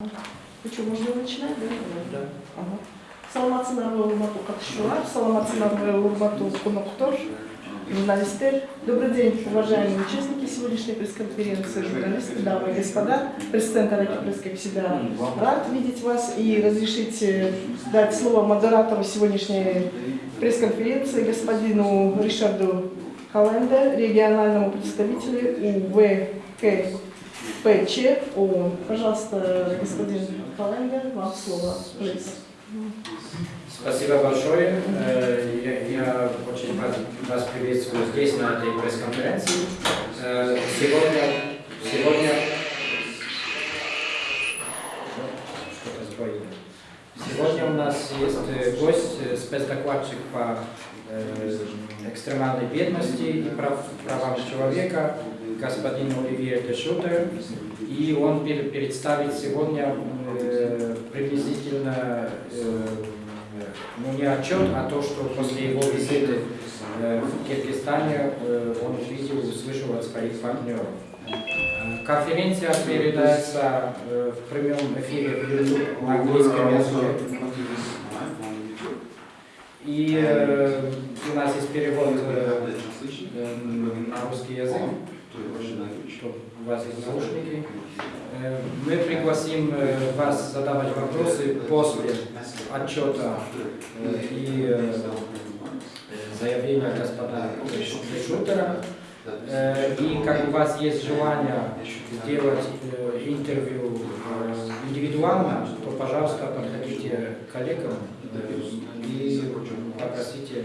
Ну что, можно начинать, да? Да. Ага. Саламатсыздар ve урматтуу катышуучулар, саламатсыздар ve урматтуу коноктор, журналисттер. Добрый день, уважаемые участники сегодняшней пресс-конференции, журналисты, дамы и господа. Президент Аракипресс, всегда, рад видеть вас и разрешите дать слово модератору сегодняшней пресс-конференции, господину Ришарду Календе, региональному представителю УВКПЧ ООН. Пожалуйста, господин Календе, вам слово. Please. Спасибо большое. Э, Я, очень вас, приветствую здесь, на этой пресс-конференции. Э, Сегодня, сегодня... Сегодня у нас есть э, гость, спецдокладчик по экстремальной бедности и прав, правам человека, господин Оливье Дешутер. И он представит сегодня э, приблизительно э, ну не отчет, а то, что после его визиты э, в Киргизстане он увидел, услышал от своих партнеров. Конференция передается в прямом эфире в на английском языке. И у нас есть перевод на русский язык, чтобы у вас есть наушники. Мы пригласим вас задавать вопросы после отчета э, и заявления господина Шутера. И как у вас есть желание сделать интервью э, индивидуально, то, пожалуйста, подходите к коллегам э, и попросите,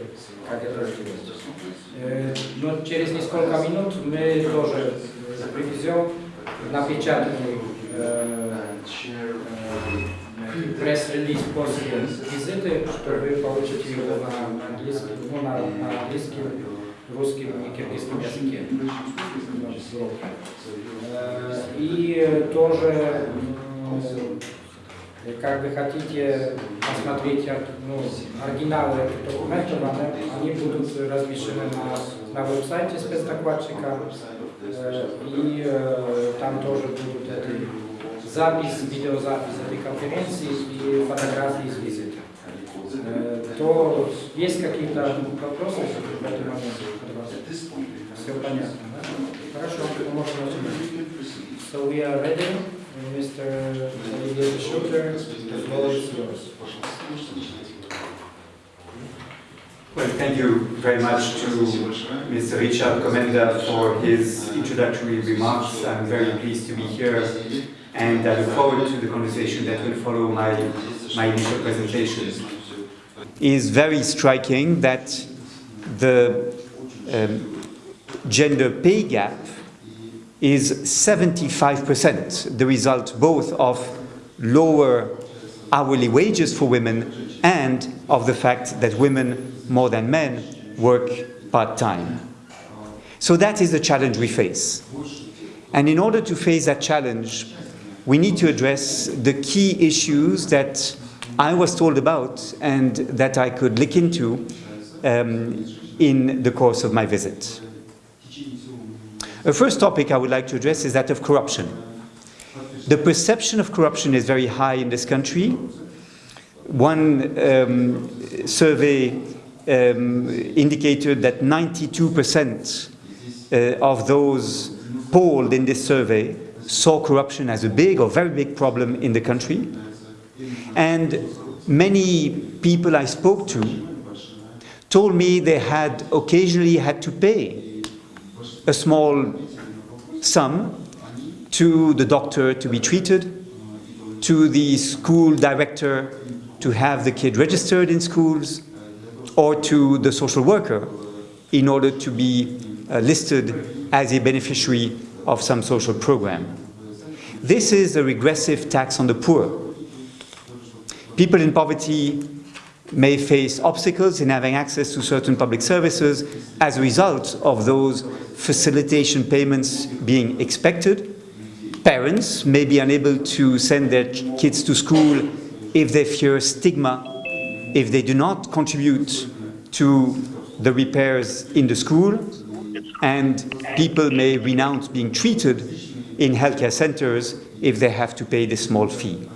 как это сделать. Э, Но через несколько минут мы тоже привезем напечатанный пресс-релиз после визиты, что вы получите его на английском, ну, на, на английском, русском и киргизском языке. Э, И тоже, как вы хотите посмотреть ну, оригиналы этих документов, они, будут размещены на, на веб-сайте спецдокладчика. Э, И э, там тоже будут запись, видеозапись этой конференции и фотографии из то есть какие-то вопросы? Все понятно, да? Хорошо. So we are ready, Mr. Olivier yours. Well, thank you very much to Mr. Richard Komenda for his introductory remarks. I'm very pleased to be here and I look forward to the conversation that will follow my, my initial presentation. Is very striking that the um, gender pay gap is 75%, the result both of lower hourly wages for women and of the fact that women more than men work part-time. So that is the challenge we face. And in order to face that challenge, we need to address the key issues that I was told about and that I could look into um, in the course of my visit. The first topic I would like to address is that of corruption. The perception of corruption is very high in this country. One um, survey um, indicated that 92% uh, of those polled in this survey saw corruption as a big or very big problem in the country. And many people I spoke to told me they had occasionally had to pay a small sum to the doctor to be treated, to the school director to have the kid registered in schools, or to the social worker in order to be uh, listed as a beneficiary of some social program. This is a regressive tax on the poor. People in poverty may face obstacles in having access to certain public services as a result of those facilitation payments being expected. Parents may be unable to send their kids to school if they fear stigma, if they do not contribute to the repairs in the school, and people may renounce being treated in healthcare centers if they have to pay this small fee.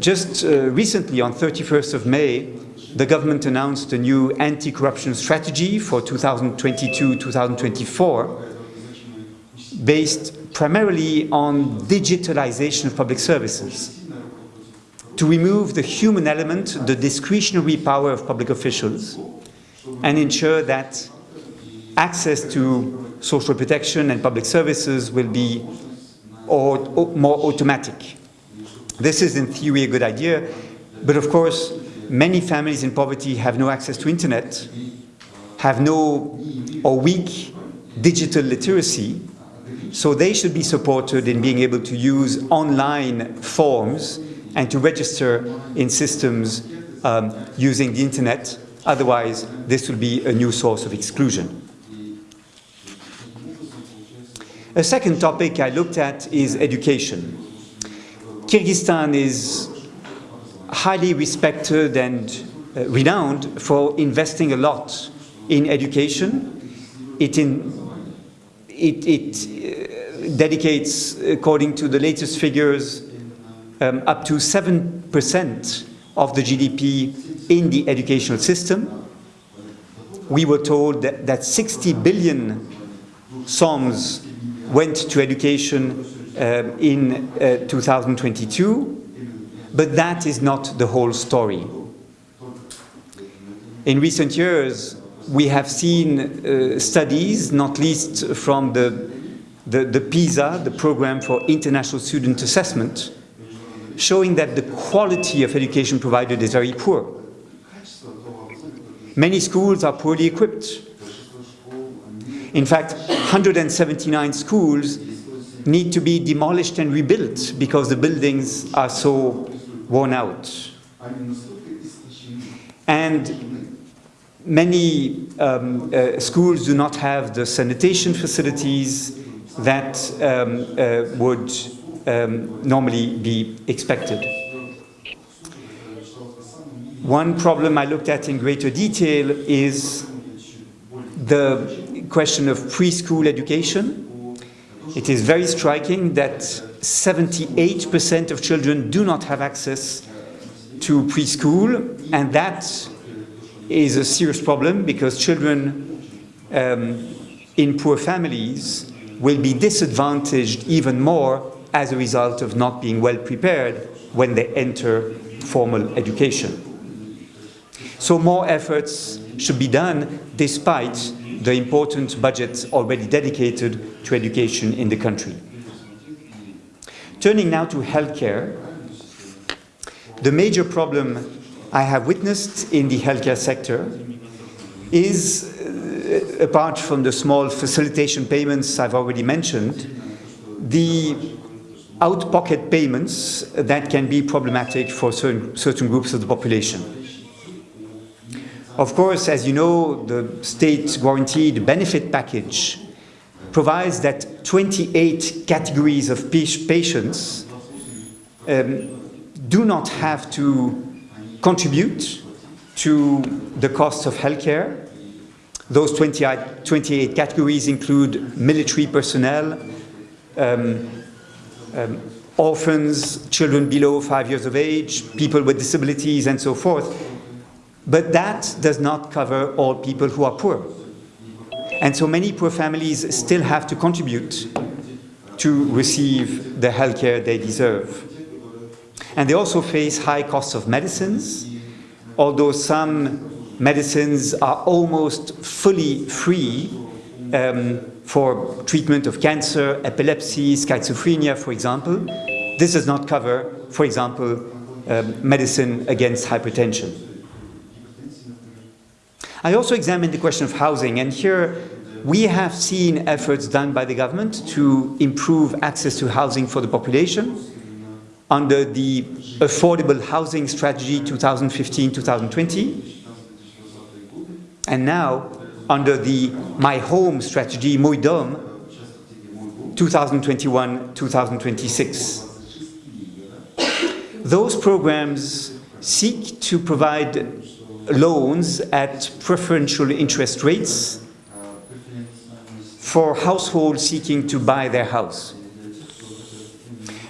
Just uh, recently, on 31st of May, the government announced a new anti-corruption strategy for 2022-2024 based primarily on digitalization of public services to remove the human element, the discretionary power of public officials, and ensure that access to social protection and public services will be or, or more automatic. This is in theory a good idea, but of course many families in poverty have no access to internet, have no or weak digital literacy, so they should be supported in being able to use online forms and to register in systems um, using the internet. Otherwise, this will be a new source of exclusion. A second topic I looked at is education. Kyrgyzstan is highly respected and uh, renowned for investing a lot in education. It, in, it, it uh, dedicates, according to the latest figures, um, up to 7% of the GDP in the educational system. We were told that, that 60 billion soms went to education um, in uh, 2022, but that is not the whole story. In recent years, we have seen uh, studies, not least from the, the, the PISA, the Program for International Student Assessment, showing that the quality of education provided is very poor. Many schools are poorly equipped. In fact, 179 schools need to be demolished and rebuilt because the buildings are so worn out. And many um, uh, schools do not have the sanitation facilities that um, uh, would um, normally be expected. One problem I looked at in greater detail is the question of preschool education. It is very striking that 78% of children do not have access to preschool, and that is a serious problem because children um, in poor families will be disadvantaged even more as a result of not being well prepared when they enter formal education. So more efforts should be done despite the important budgets already dedicated to education in the country. Turning now to healthcare, the major problem I have witnessed in the healthcare sector is, uh, apart from the small facilitation payments I've already mentioned, the out-pocket payments that can be problematic for certain, certain groups of the population. Of course, as you know, the state guaranteed benefit package provides that 28 categories of patients um, do not have to contribute to the cost of healthcare. Those 28, 28 categories include military personnel, um, um, orphans, children below five years of age, people with disabilities, and so forth. But that does not cover all people who are poor. And so many poor families still have to contribute to receive the healthcare they deserve. And they also face high costs of medicines, although some medicines are almost fully free um, for treatment of cancer, epilepsy, schizophrenia, for example. This does not cover, for example, um, medicine against hypertension. I also examined the question of housing, and here we have seen efforts done by the government to improve access to housing for the population under the Affordable Housing Strategy 2015-2020. And now, under the My Home strategy, Mój Dom, 2021-2026. Those programs seek to provide loans at preferential interest rates for households seeking to buy their house.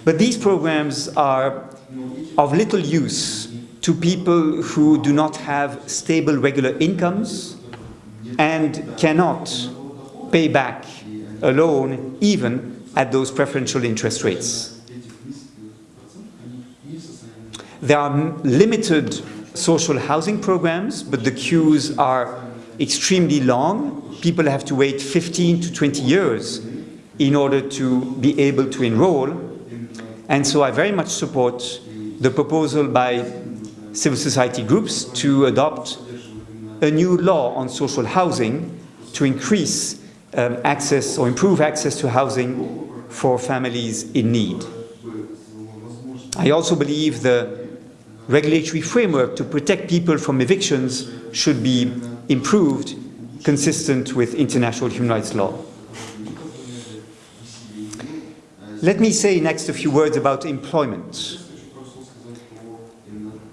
But these programs are of little use to people who do not have stable regular incomes and cannot pay back a loan even at those preferential interest rates. There are limited social housing programs, but the queues are extremely long. People have to wait 15 to 20 years in order to be able to enroll. And so I very much support the proposal by civil society groups to adopt a new law on social housing to increase um, access or improve access to housing for families in need. I also believe the regulatory framework to protect people from evictions should be improved consistent with international human rights law. Let me say next a few words about employment.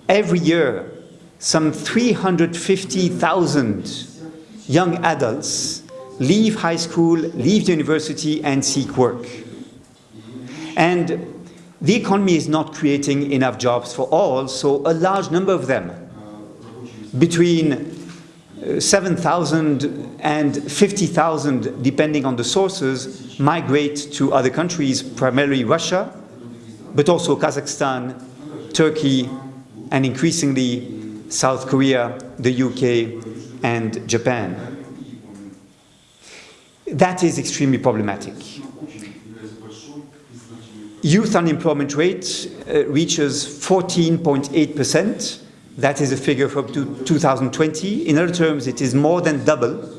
Every year, some 350,000 young adults leave high school, leave university and seek work. And the economy is not creating enough jobs for all, so a large number of them, between uh, 7,000 and 50,000, depending on the sources, migrate to other countries, primarily Russia, but also Kazakhstan, Turkey, and increasingly South Korea, the UK, and Japan. That is extremely problematic youth unemployment rate uh, reaches 14.8%. That is a figure from 2020. In other terms, it is more than double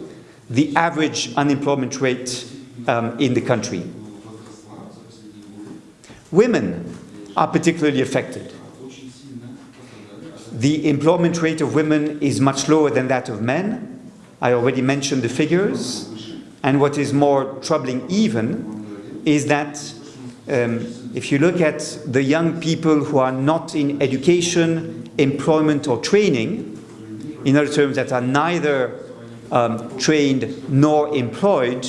the average unemployment rate um, in the country. Women are particularly affected. The employment rate of women is much lower than that of men. I already mentioned the figures. And what is more troubling even is that um, if you look at the young people who are not in education, employment or training, in other terms that are neither um, trained nor employed,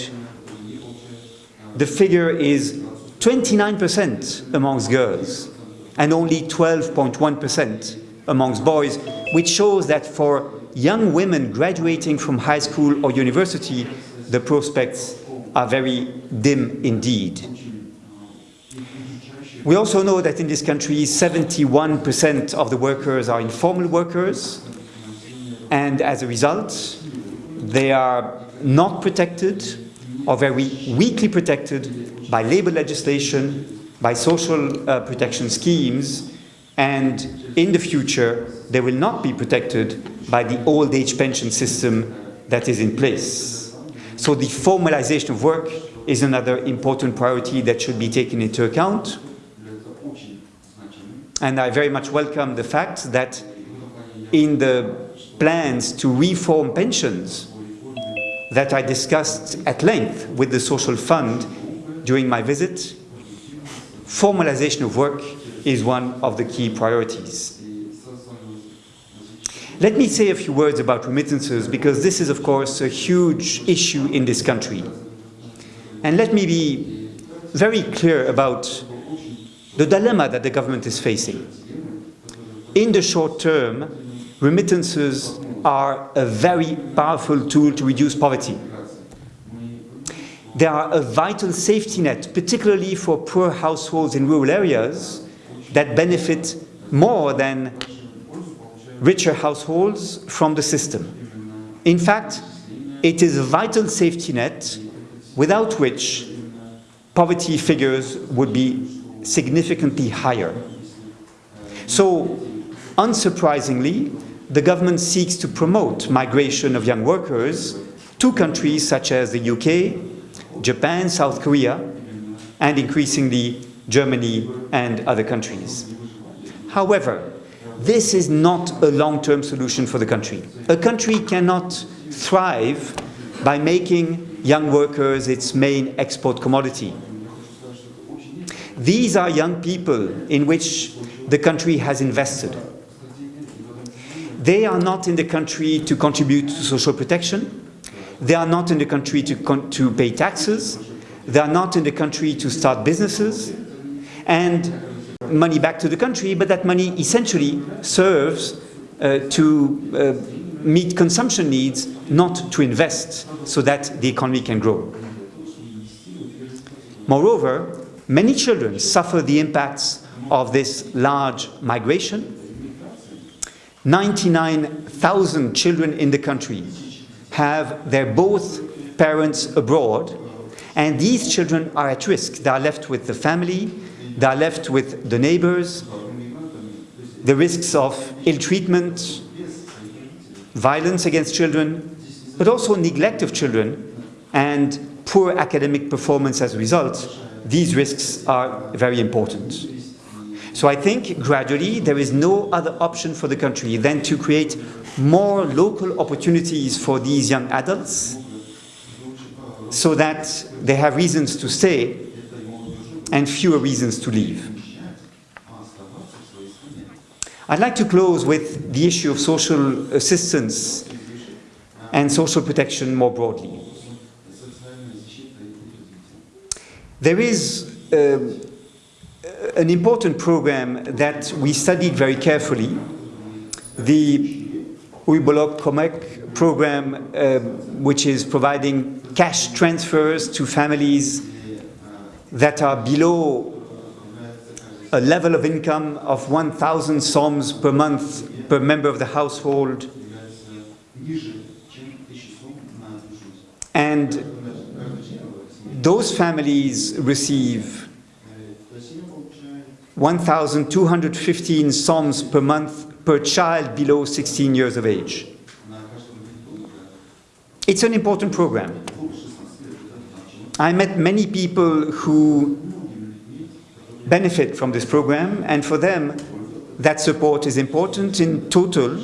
the figure is 29% amongst girls and only 12.1% amongst boys, which shows that for young women graduating from high school or university, the prospects are very dim indeed. We also know that in this country, 71% of the workers are informal workers, and as a result, they are not protected or very weakly protected by labor legislation, by social uh, protection schemes, and in the future, they will not be protected by the old age pension system that is in place. So the formalization of work is another important priority that should be taken into account. And I very much welcome the fact that in the plans to reform pensions that I discussed at length with the Social Fund during my visit, formalization of work is one of the key priorities. Let me say a few words about remittances because this is of course a huge issue in this country. And let me be very clear about the dilemma that the government is facing. In the short term, remittances are a very powerful tool to reduce poverty. They are a vital safety net, particularly for poor households in rural areas that benefit more than richer households from the system. In fact, it is a vital safety net without which poverty figures would be significantly higher. So, unsurprisingly, the government seeks to promote migration of young workers to countries such as the UK, Japan, South Korea, and increasingly Germany and other countries. However, this is not a long-term solution for the country. A country cannot thrive by making young workers its main export commodity. These are young people in which the country has invested. They are not in the country to contribute to social protection. They are not in the country to, to pay taxes. They are not in the country to start businesses. and money back to the country, but that money essentially serves uh, to uh, meet consumption needs, not to invest so that the economy can grow. Moreover, many children suffer the impacts of this large migration. 99,000 children in the country have their both parents abroad, and these children are at risk. They are left with the family, they are left with the neighbors, the risks of ill treatment, violence against children, but also neglect of children and poor academic performance as a result. These risks are very important. So I think gradually there is no other option for the country than to create more local opportunities for these young adults so that they have reasons to stay and fewer reasons to leave. I'd like to close with the issue of social assistance and social protection more broadly. There is um, an important program that we studied very carefully, the Uybolok Komek program, uh, which is providing cash transfers to families that are below a level of income of 1,000 soms per month per member of the household. And those families receive 1,215 soms per month per child below 16 years of age. It's an important program. I met many people who benefit from this program, and for them, that support is important. In total,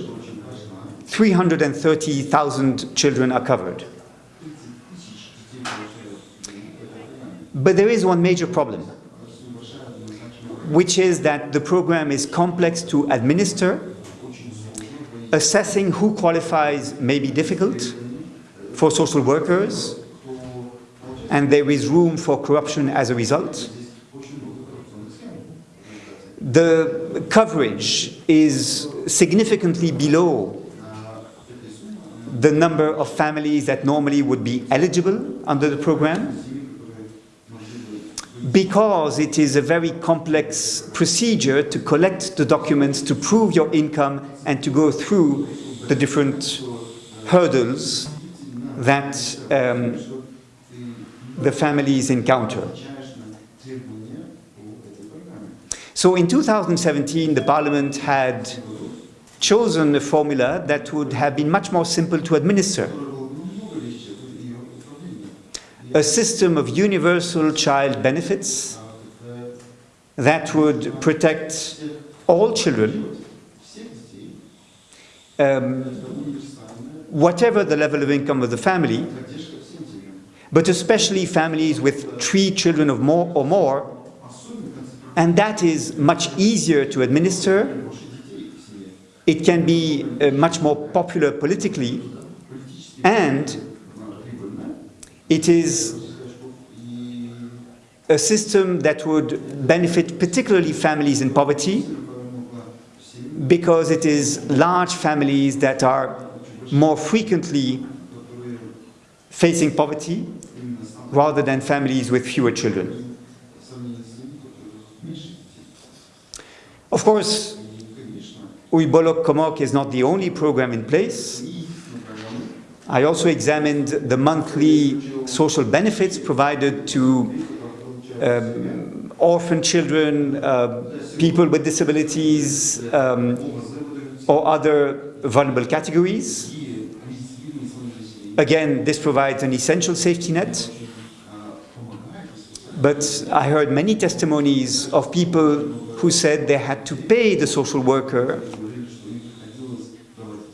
330,000 children are covered. But there is one major problem, which is that the program is complex to administer. Assessing who qualifies may be difficult for social workers, and there is room for corruption as a result. The coverage is significantly below the number of families that normally would be eligible under the program because it is a very complex procedure to collect the documents to prove your income and to go through the different hurdles that um, the families encounter. So in 2017, the Parliament had chosen a formula that would have been much more simple to administer. A system of universal child benefits that would protect all children, um, whatever the level of income of the family, but especially families with three children of more or more, and that is much easier to administer. It can be uh, much more popular politically, and it is a system that would benefit particularly families in poverty because it is large families that are more frequently facing poverty rather than families with fewer children. Of course, Uybolok Komok is not the only program in place. I also examined the monthly social benefits provided to um, orphan children, uh, people with disabilities, um, or other vulnerable categories. Again, this provides an essential safety net. But I heard many testimonies of people who said they had to pay the social worker,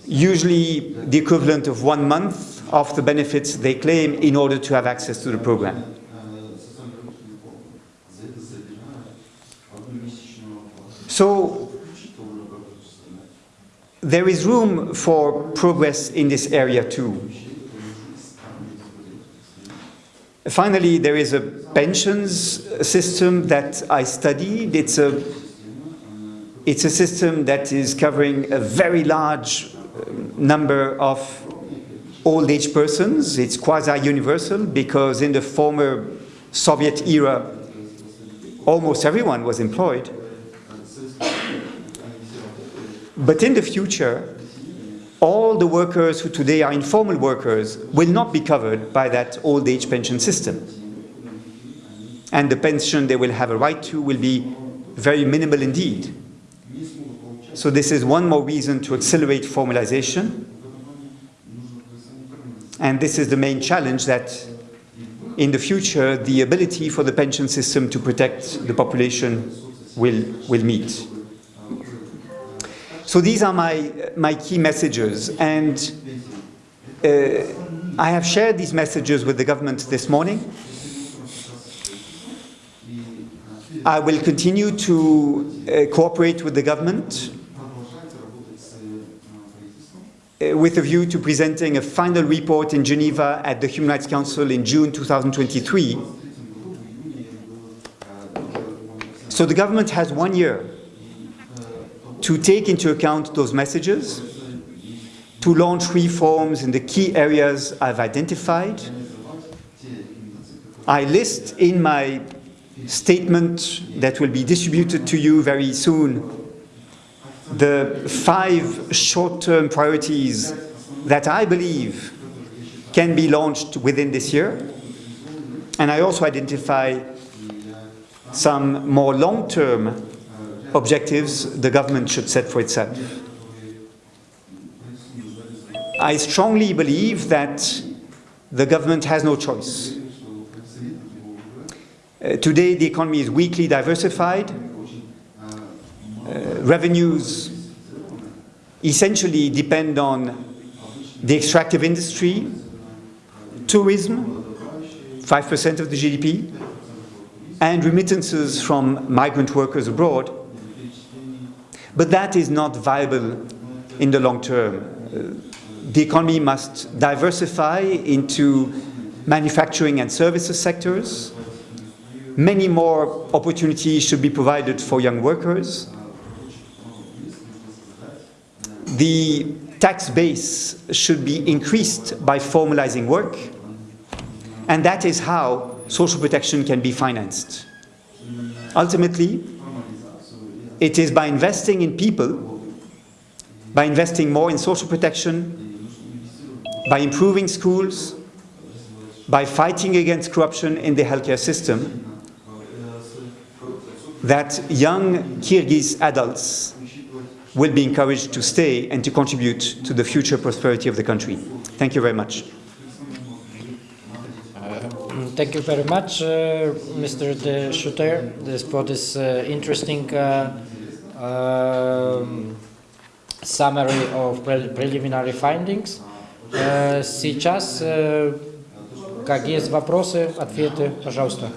usually the equivalent of one month of the benefits they claim in order to have access to the program. So there is room for progress in this area too. finally, there is a pensions system that I studied. It's a, it's a system that is covering a very large um, number of old age persons. It's quasi-universal because in the former Soviet era, almost everyone was employed. But in the future, all the workers who today are informal workers will not be covered by that old age pension system. And the pension they will have a right to will be very minimal indeed. So this is one more reason to accelerate formalization. And this is the main challenge that in the future, the ability for the pension system to protect the population will, will meet. So these are my, my key messages. And uh, I have shared these messages with the government this morning. I will continue to uh, cooperate with the government uh, Uh, with a view to presenting a final report in Geneva at the Human Rights Council in June 2023. So the government has one year to take into account those messages, to launch reforms in the key areas I've identified. I list in my statement that will be distributed to you very soon the five short-term priorities that I believe can be launched within this year. And I also identify some more long-term objectives the government should set for itself. I strongly believe that the government has no choice. Uh, today, the economy is weakly diversified. Uh, revenues essentially depend on the extractive industry, tourism, 5% of the GDP, and remittances from migrant workers abroad, but that is not viable in the long term. Uh, the economy must diversify into manufacturing and services sectors. Many more opportunities should be provided for young workers. The tax base should be increased by formalizing work, and that is how social protection can be financed. Ultimately, it is by investing in people, by investing more in social protection, by improving schools, by fighting against corruption in the healthcare system, that young Kyrgyz adults will be encouraged to stay and to contribute to the future prosperity of the country. Thank you very much. Thank you very much, uh, Mr. De Schutter, this, for this uh, interesting uh, um, summary of pre preliminary findings. Uh, сейчас, uh, как есть вопросы, ответы, пожалуйста.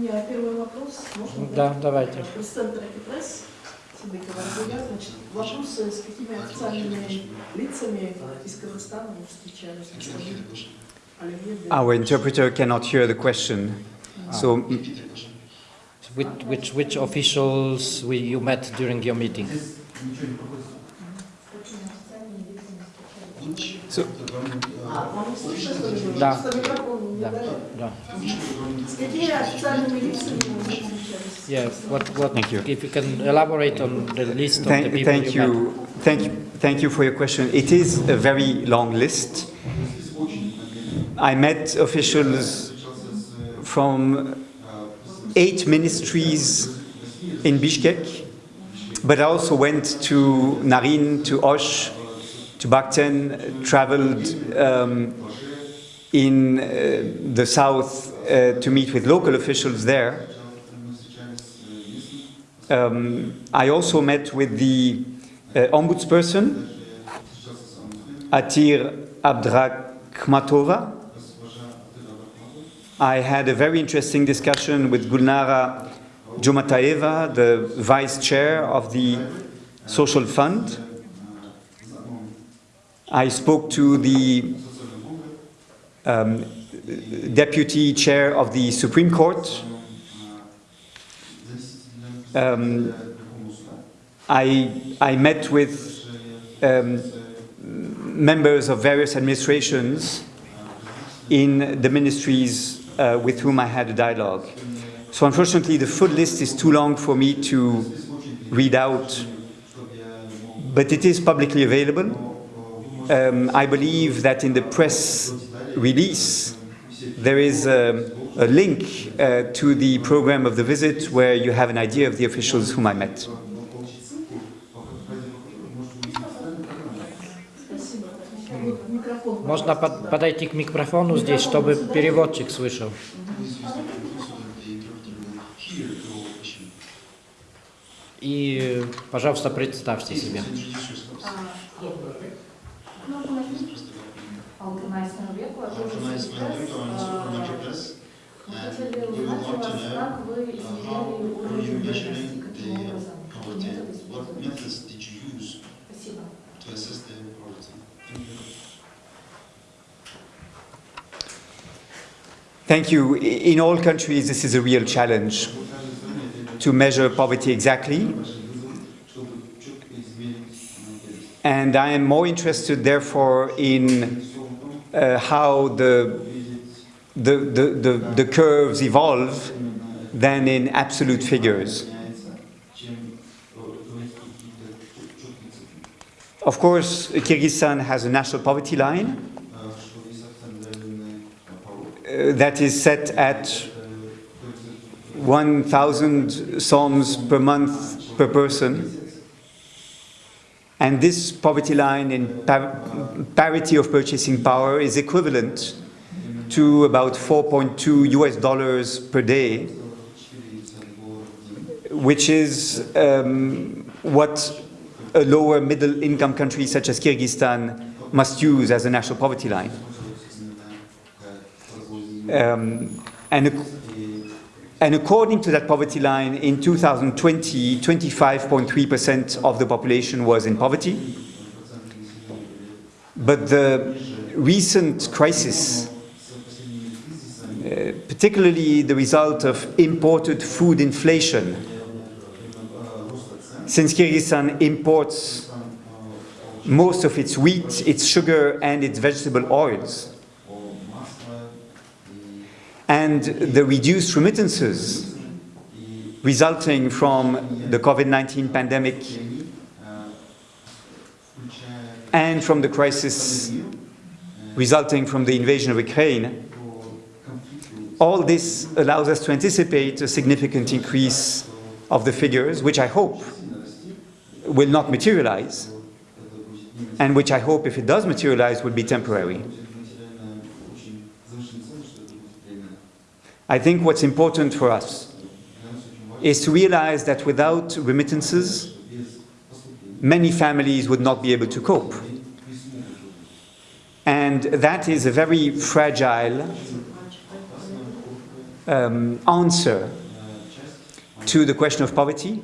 Ну, У меня первый вопрос. Можно? Да, давайте. Президент Пресс, Садыкова Рагуя, значит, вопросы, с какими официальными лицами из Казахстана вы встречались? Господин Оливье Де- Our interpreter cannot hear the question, so Which, which, which officials we, you met during your meeting? Да, да, да. Yes, what, what, thank you. if you can elaborate on the list thank, of the people thank you, you. Thank you, thank you for your question. It is a very long list. I met officials from eight ministries in Bishkek, but I also went to Naryn, to Osh, to Batken, traveled um, in uh, the south uh, to meet with local officials there. Um, I also met with the uh, ombudsperson, Atyr Abdrakhmatova. I had a very interesting discussion with Gulnara Jumataeva, the vice chair of the Social Fund. I spoke to the um, deputy chair of the Supreme Court. Um, I, I met with um, members of various administrations in the ministries uh, with whom I had a dialogue. So unfortunately, the full list is too long for me to read out, but it is publicly available Um, I believe that in the press release, there is a, a link uh, to the program of the visit where you have an idea of the officials whom I met. Микрофон. Можно под- подойти к микрофону здесь, чтобы переводчик слышал. И, пожалуйста, представьте себя. compromise value tolerance for metric and we would like to know uh, how were you measuring the uh, poverty, what methods did you use to assess the poverty. Thank you. Thank you. In all countries, this is a real challenge to measure poverty exactly. And I am more interested, therefore, in uh, how the, the, the, the, the curves evolve than in absolute figures. Of course, Kyrgyzstan has a national poverty line uh, that is set at 1,000 soms per month per person. And this poverty line in par- parity of purchasing power is equivalent to about 4.2 US dollars per day, which is um, what a lower middle income country such as Kyrgyzstan must use as a national poverty line. Um, and, and according to that poverty line, in 2020, 25.3% of the population was in poverty. But the recent crisis, uh, particularly the result of imported food inflation, since Kyrgyzstan imports most of its wheat, its sugar, and its vegetable oils, and the reduced remittances resulting from the COVID 19 pandemic and from the crisis resulting from the invasion of Ukraine, all this allows us to anticipate a significant increase of the figures, which I hope will not materialize, and which I hope, if it does materialize, will be temporary. I think what's important for us is to realize that without remittances, many families would not be able to cope. And that is a very fragile um, answer to the question of poverty.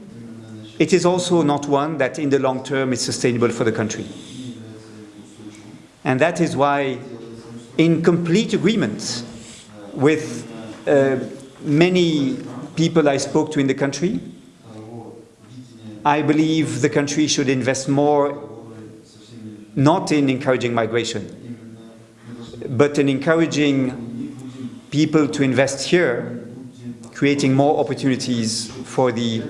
It is also not one that in the long term is sustainable for the country. And that is why, in complete agreement with Uh, many people I spoke to in the country, I believe the country should invest more not in encouraging migration, but in encouraging people to invest here, creating more opportunities for the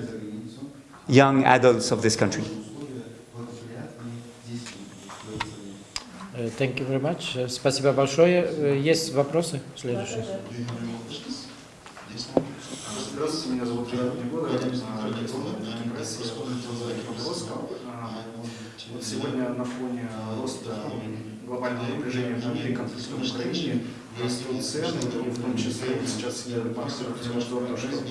young adults of this country. Thank you very much. Э, Спасибо большое. Э, Есть вопросы? Следующий. Здравствуйте, меня зовут Илья Негода, я. Вот сегодня на фоне роста глобального напряжения внутри конфликта в Украине растут цены, и в том числе сейчас банк утверждал, то, что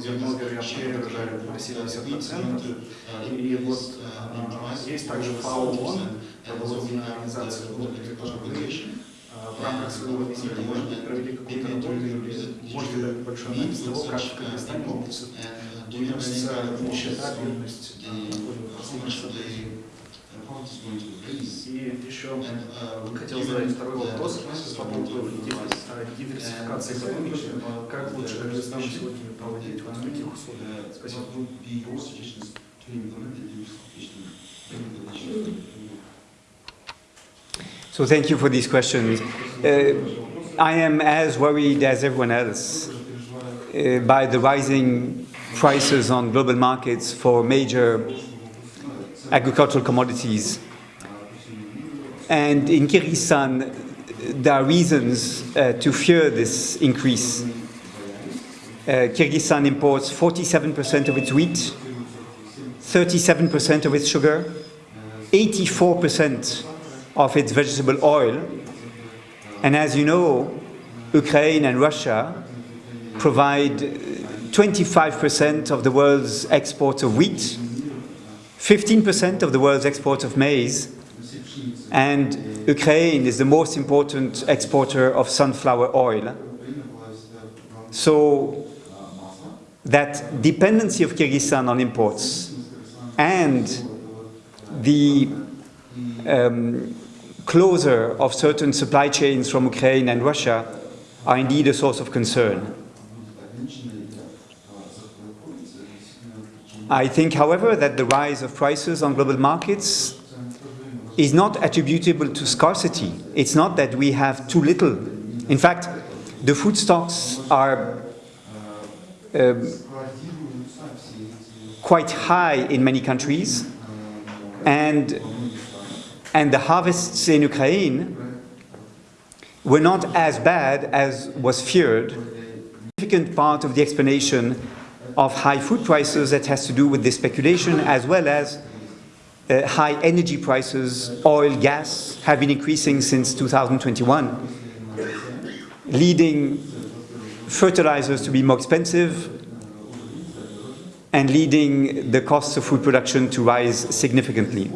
зерно, вероятно, перерожает на 70%. И вот а, есть также ФАО ООН, продовольственная организация, а, в рамках своего визита, может быть, провели какую-то работу или можете дать большой анализ того, как в Кыргызстане уменьшится нищета, бедность, И еще э, хотел задать второй вопрос по поводу диверс- э, диверсификации экономики. Как лучше Кыргызстану сегодня проводить вот в таких условиях? Спасибо. So thank you for these questions. Uh, I am as worried as everyone else uh, by the rising prices on global markets for major agricultural commodities. And in Kyrgyzstan, there are reasons uh, to fear this increase. Uh, Kyrgyzstan imports 47% of its wheat, 37% of its sugar, 84% of its vegetable oil. And as you know, Ukraine and Russia provide 25% of the world's exports of wheat, 15% of the world's exports of maize, and Ukraine is the most important exporter of sunflower oil. So that dependency of Kyrgyzstan on imports and the um, closure of certain supply chains from Ukraine and Russia are indeed a source of concern. I think, however, that the rise of prices on global markets is not attributable to scarcity. It's not that we have too little. In fact, the food stocks are um, quite high in many countries, and, and the harvests in Ukraine were not as bad as was feared. A significant part of the explanation of high food prices that has to do with the speculation as well as uh, high energy prices, oil, gas have been increasing since 2021, leading fertilizers to be more expensive and leading the costs of food production to rise significantly.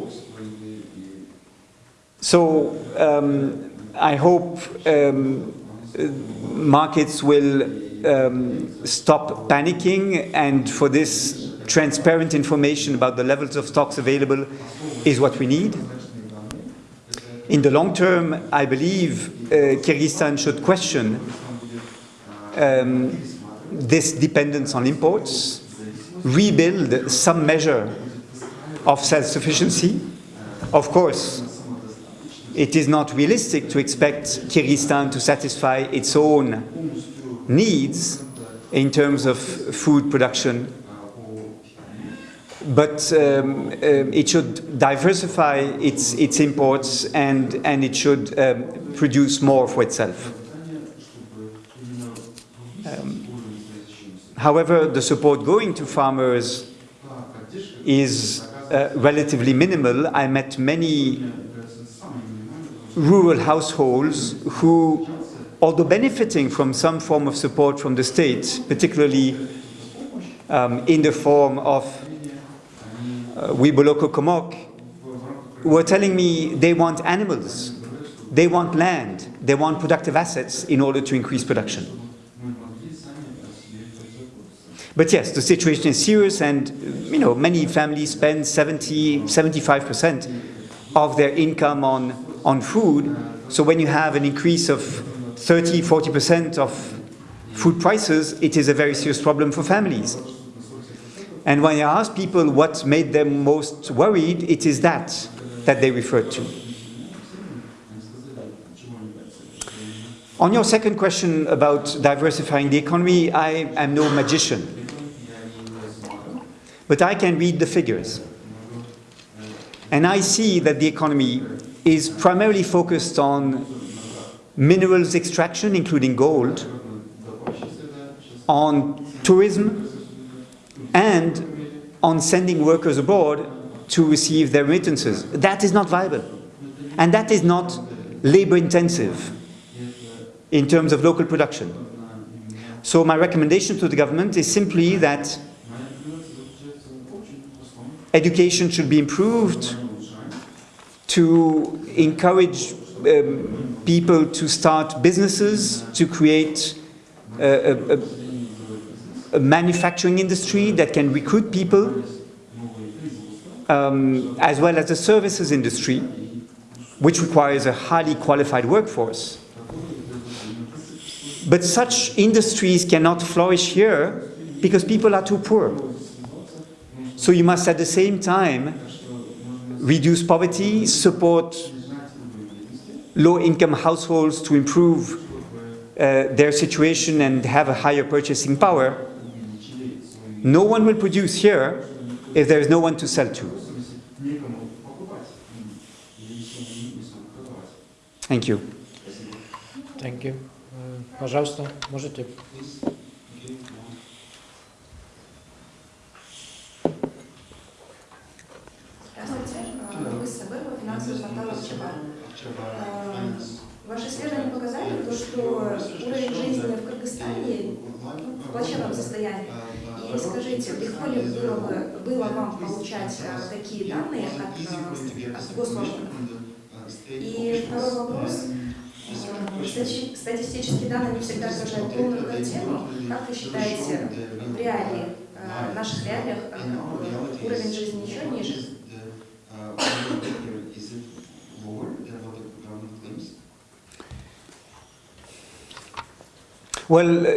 So um, I hope um, markets will um, stop panicking and for this transparent information about the levels of stocks available is what we need. In the long term, I believe uh, Kyrgyzstan should question um, this dependence on imports, rebuild some measure of self-sufficiency. Of course, it is not realistic to expect Kyrgyzstan to satisfy its own needs in terms of food production but um, um, it should diversify its, its imports and, and it should um, produce more for itself. Um, however, the support going to farmers is uh, relatively minimal. I met many rural households who, although benefiting from some form of support from the state, particularly um, in the form of uh, Wiboloko Komok, were telling me they want animals, they want land, they want productive assets in order to increase production. But yes, the situation is serious and you know, many families spend 70, 75% of their income on, on food. So when you have an increase of 30, 40% of food prices, it is a very serious problem for families. And when I ask people what made them most worried, it is that that they referred to. On your second question about diversifying the economy, I am no magician. But I can read the figures. And I see that the economy is primarily focused on minerals extraction, including gold, on tourism, and on sending workers abroad to receive their remittances. That is not viable. And that is not labor intensive in terms of local production. So my recommendation to the government is simply that education should be improved to encourage um, people to start businesses, to create a, a, a manufacturing industry that can recruit people, um, as well as the services industry, which requires a highly qualified workforce. But such industries cannot flourish here because people are too poor. So you must at the same time reduce poverty, support low-income households to improve uh, their situation and have a higher purchasing power. No one will produce here if there is no one to sell to. Thank you. Thank you. Э, Пожалуйста, можете. Здравствуйте, Э, вы Сабырова, финансовый портал ФЧБ. Э, Ваши исследования показали, то, что уровень жизни в Кыргызстане в плачевном состоянии. И скажите, легко ли было, бы, было вам получать э, такие данные от, от госорганов? И второй вопрос. Стати- Статистические данные не всегда отражают полную картину. Как вы считаете, в реалии, в наших реалиях уровень жизни еще ниже? Well, uh,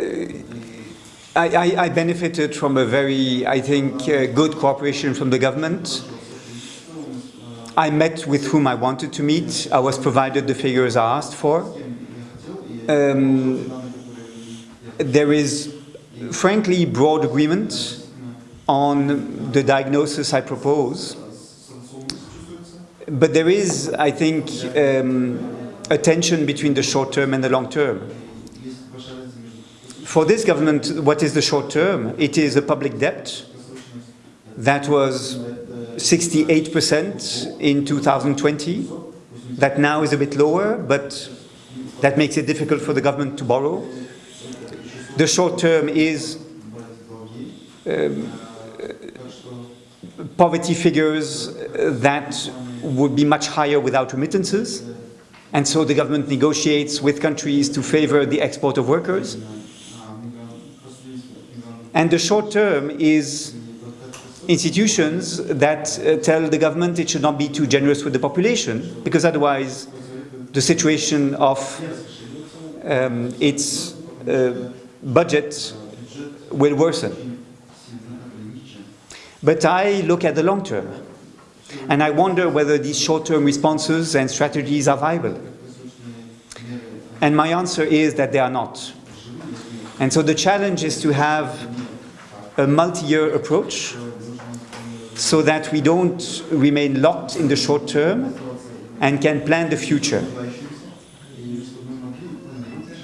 I, I, I benefited from a very, I think, uh, good cooperation from the government. I met with whom I wanted to meet. I was provided the figures I asked for. Um, there is, frankly, broad agreement on the diagnosis I propose. But there is, I think, um, a tension between the short term and the long term. For this government, what is the short term? It is a public debt that was 68% in 2020, that now is a bit lower, but that makes it difficult for the government to borrow. The short term is um, poverty figures that would be much higher without remittances. And so the government negotiates with countries to favor the export of workers. And the short term is institutions that uh, tell the government it should not be too generous with the population, because otherwise the situation of um, its uh, budget will worsen. But I look at the long term, and I wonder whether these short term responses and strategies are viable. And my answer is that they are not. And so the challenge is to have a multi-year approach so that we don't remain locked in the short term and can plan the future.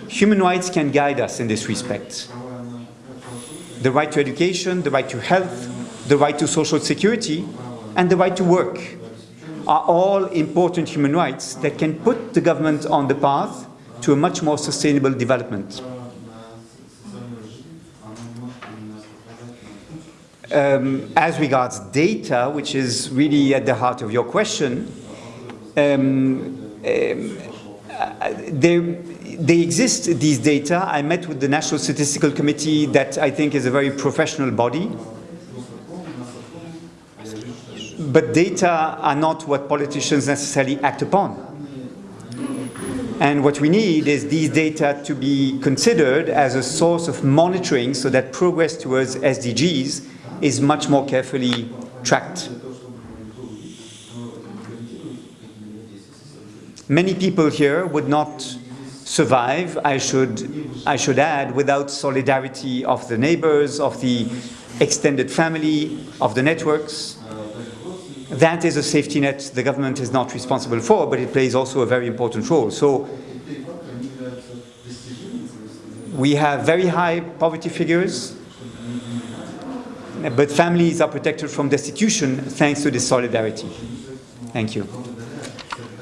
Human rights can guide us in this respect. The right to education, the right to health, the right to social security, and the right to work are all important human rights that can put the government on the path to a much more sustainable development. Um, as regards data, which is really at the heart of your question, um, um, uh, there, they exist, these data. I met with the National Statistical Committee that I think is a very professional body. But data are not what politicians necessarily act upon. And what we need is these data to be considered as a source of monitoring so that progress towards SDGs is much more carefully tracked. Many people here would not survive, I should, I should add, without solidarity of the neighbors, of the extended family, of the networks. That is a safety net the government is not responsible for, but it plays also a very important role. So we have very high poverty figures, but families are protected from destitution thanks to this solidarity. Thank you.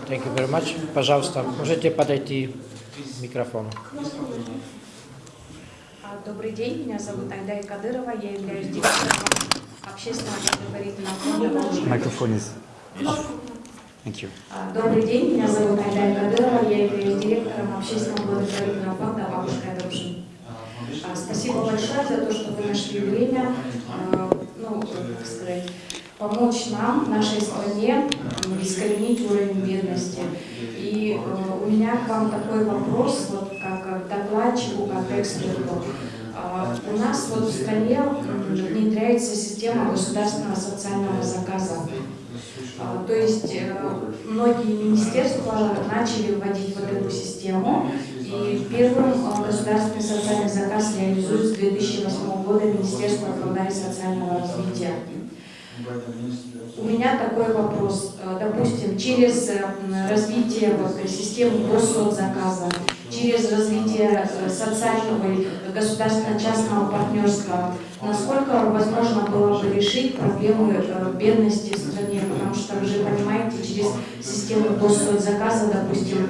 Thank you very much. Пожалуйста, можете подойти к микрофону. А, Добрый день, меня зовут Айдай Кадырова, я являюсь директором общественного благотворительного фонда «Бабушка». Microphone is off. Thank you. А, Добрый день, меня зовут Айдай Кадырова, я являюсь директором общественного благотворительного фонда «Бабушка дружина». А, Спасибо большое за то, что вы нашли время, а, ну, как сказать, помочь нам, нашей стране, искоренить уровень бедности. И э, у меня к вам такой вопрос, вот как докладчику, как эксперту. А, У нас вот в стране внедряется система государственного социального заказа. А, То есть э, многие министерства начали вводить вот эту систему, и первым э, государственный социальный заказ реализует с 2008 года Министерство труда и социального развития. У меня такой вопрос. Э, Допустим, через э, развитие вот, системы госсоцзаказа, через развитие социального и государственно-частного партнерства, насколько возможно было бы решить проблемы бедности в стране? Потому что вы же понимаете, через систему госсоцзаказа, допустим,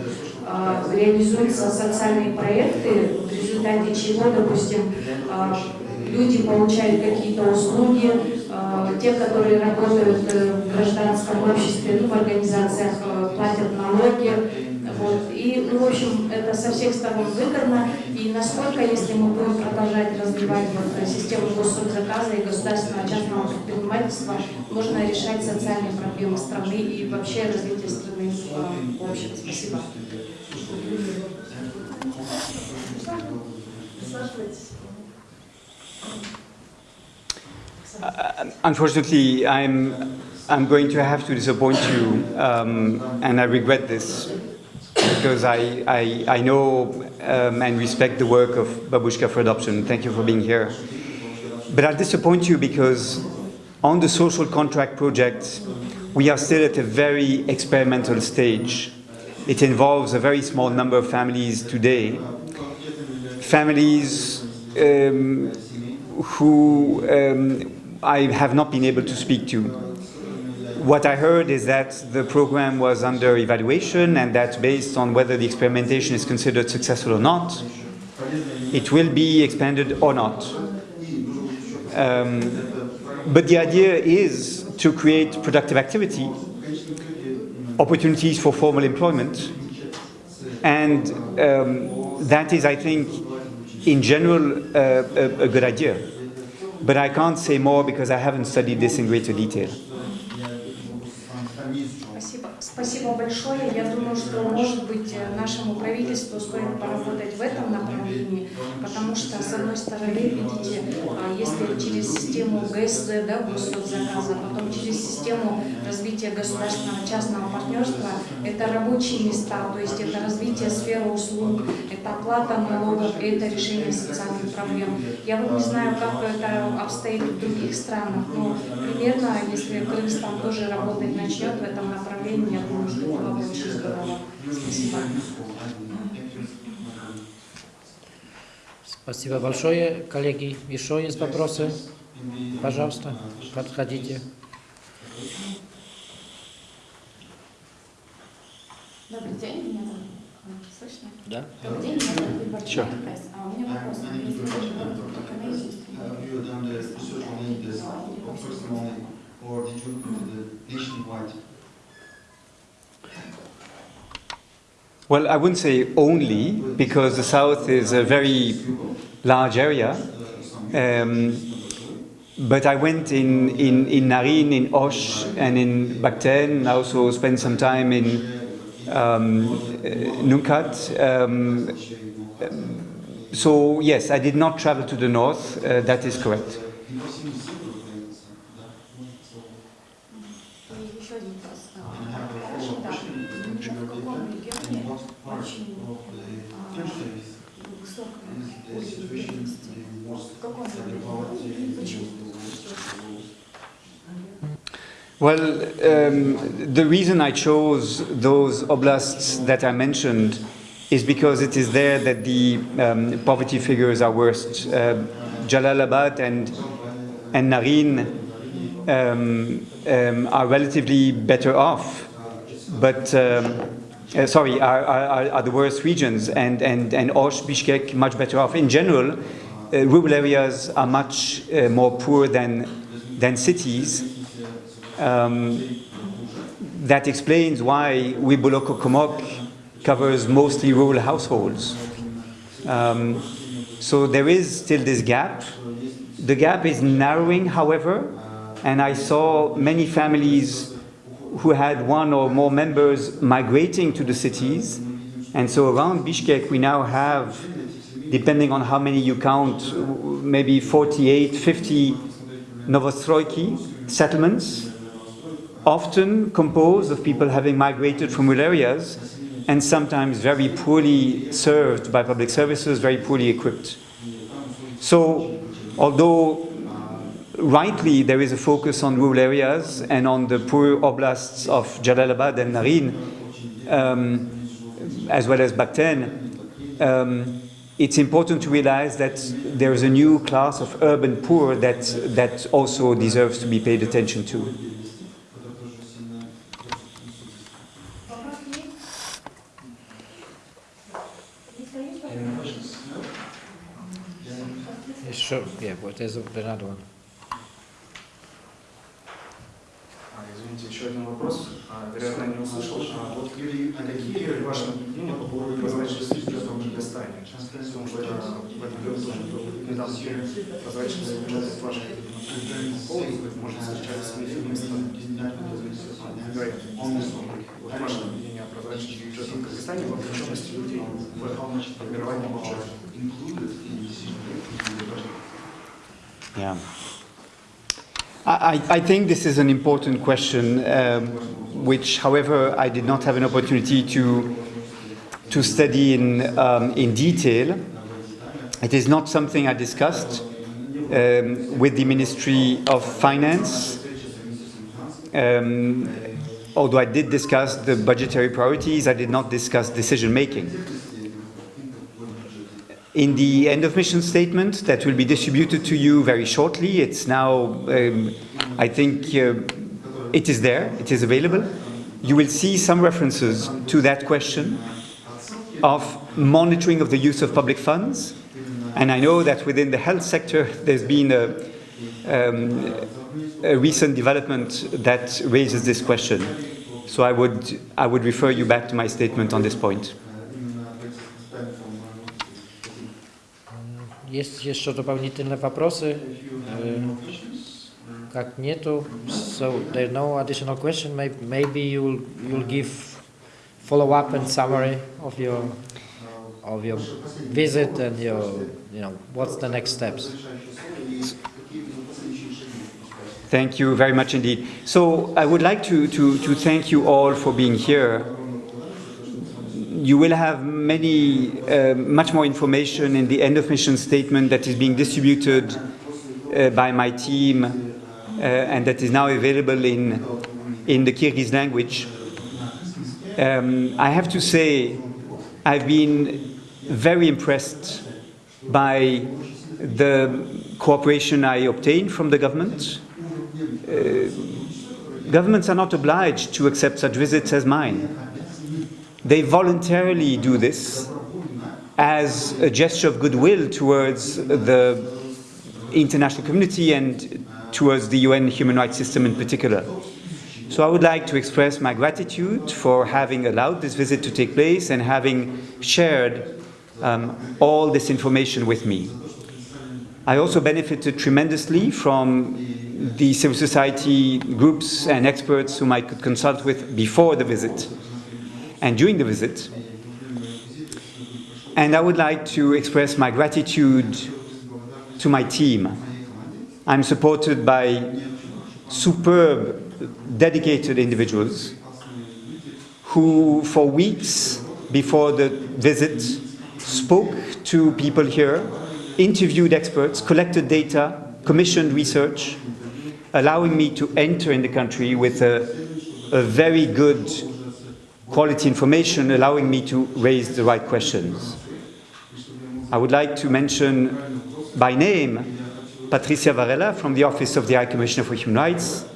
реализуются социальные проекты, в результате чего, допустим, э, люди получают какие-то услуги, э, те, которые работают э, в гражданском обществе, ну, в организациях, э, платят налоги. Вот. И, ну, в общем, это со всех сторон выгодно. И насколько, если мы будем продолжать развивать вот, э, систему госсоцзаказа и государственного частного предпринимательства, можно решать социальные проблемы страны и вообще развитие страны в общем. Спасибо. Uh, unfortunately, I'm, I'm going to have to disappoint you, um, and I regret this, because I, I, I know um, and respect the work of Babushka for Adoption. Thank you for being here. But I'll disappoint you because on the social contract project, we are still at a very experimental stage. It involves a very small number of families today. Families um, who um, I have not been able to speak to. What I heard is that the program was under evaluation and that based on whether the experimentation is considered successful or not, it will be expanded or not. Um, but the idea is to create productive activity, opportunities for formal employment, and um, that is, I think, in general, uh, a, a good idea. But I can't say more because I haven't studied this in greater detail. Спасибо. Спасибо большое. Я думаю, что, может быть, э, нашему правительству стоит поработать в этом направлении, потому Что, с одной стороны, видите, а, если через систему ГСЗ, да, госзаказа, потом через систему развития государственного частного партнерства, это рабочие места, то есть это развитие сферы услуг, это оплата налогов, это решение социальных проблем. Я вот не знаю, как это обстоит в других странах, но примерно, если Кыргызстан тоже работать начнет в этом направлении, я думаю, что бы очень здорово. Спасибо. Спасибо большое, коллеги. Еще есть вопросы? Пожалуйста, подходите. Добрый день, меня слышно? Да. Добрый день, меня зовут Бульбарчук. А у меня вопрос. Or? Well, I wouldn't say only, because the south is a very large area. Um, but I went in, in, in Naryn, in Osh, and in Batken. I also spent some time in um, uh, Nookat. Um, so, yes, I did not travel to the north, uh, that is correct. Well, um, the reason I chose those oblasts that I mentioned is because it is there that the um, poverty figures are worst. Uh, Jalalabad and, and Naryn um, um, are relatively better off, but um, uh, sorry, are, are, are the worst regions, and, and, and Osh, Bishkek much better off. In general, uh, rural areas are much uh, more poor than, than cities. Um, that explains why Wiboloko Komok covers mostly rural households. Um, so there is still this gap. The gap is narrowing, however, and I saw many families who had one or more members migrating to the cities. And so around Bishkek, we now have, depending on how many you count, maybe 48, 50 Novostroyki settlements, often composed of people having migrated from rural areas and sometimes very poorly served by public services, very poorly equipped. So, although rightly there is a focus on rural areas and on the poor oblasts of Jalalabad and Naryn, um, as well as Batken, um, it's important to realize that there is a new class of urban poor that, that also deserves to be paid attention to. Sure, yeah, but there's another one. А, Извините, еще один вопрос. А, Вероятно, не услышал. А, Вот какие ваши мнения по поводу прозрачности в Кыргызстане? Потому что в этом году тоже недавно бюджета в вашей полностью, может, встречались с. Вот ваше мнение о прозрачности в Кыргызстане, в вовлеченности людей в формирование бюджета. Yeah. I, I think this is an important question, um, which, however, I did not have an opportunity to, to study in, um, in detail. It is not something I discussed um, with the Ministry of Finance, um, although I did discuss the budgetary priorities, I did not discuss decision making. In the end of mission statement that will be distributed to you very shortly, it's now, um, I think uh, it is there, it is available. You will see some references to that question of monitoring of the use of public funds. And I know that within the health sector, there's been a, um, a recent development that raises this question. So I would, I would refer you back to my statement on this point. Есть еще дополнительные вопросы? Э, Как нету, so there are no additional question. May- Maybe you'll you'll give follow up and summary of your of your visit and your you know what's the next steps. Thank you very much indeed. So I would like to, to, to thank you all for being here. You will have many, uh, much more information in the end of mission statement that is being distributed uh, by my team uh, and that is now available in, in the Kyrgyz language. Um, I have to say, I've been very impressed by the cooperation I obtained from the government. Uh, governments are not obliged to accept such visits as mine. They voluntarily do this as a gesture of goodwill towards the international community and towards the UN human rights system in particular. So I would like to express my gratitude for having allowed this visit to take place and having shared um, all this information with me. I also benefited tremendously from the civil society groups and experts whom I could consult with before the visit and during the visit. And I would like to express my gratitude to my team. I'm supported by superb, dedicated individuals who, for weeks before the visit, spoke to people here, interviewed experts, collected data, commissioned research, allowing me to enter in the country with a, a very good quality information, allowing me to raise the right questions. I would like to mention by name Patricia Varela from the Office of the High Commissioner for Human Rights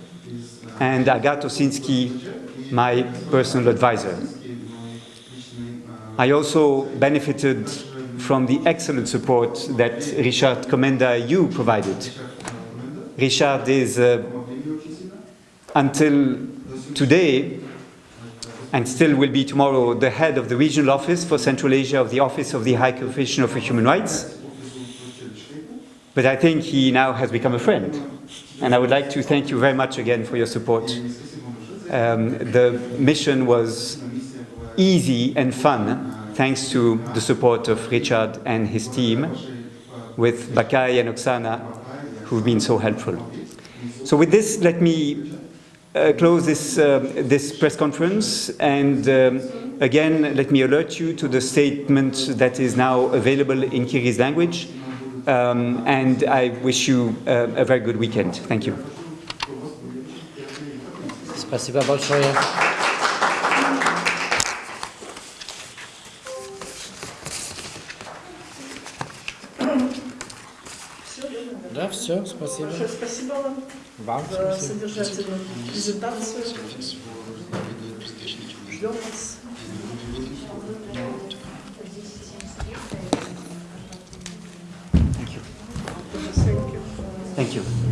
and Agathe Osinski, my personal advisor. I also benefited from the excellent support that Richard Komenda you provided. Richard is, uh, until today, and still will be tomorrow, the head of the regional office for Central Asia of the Office of the High Commissioner for Human Rights. But I think he now has become a friend. and I would like to thank you very much again for your support. Um, the mission was easy and fun thanks to the support of Richard and his team with Bakai and Oksana who've been so helpful. So with this, let me uh, close this, um this press conference and um, again, let me alert you to the statement that is now available in Kyrgyz language um, and I wish you uh, a very good weekend. Thank you. Спасибо большое. Все, спасибо. Большое спасибо вам Вам за спасибо. содержательную презентацию. Ждем вас. Thank you. Thank you. Thank you.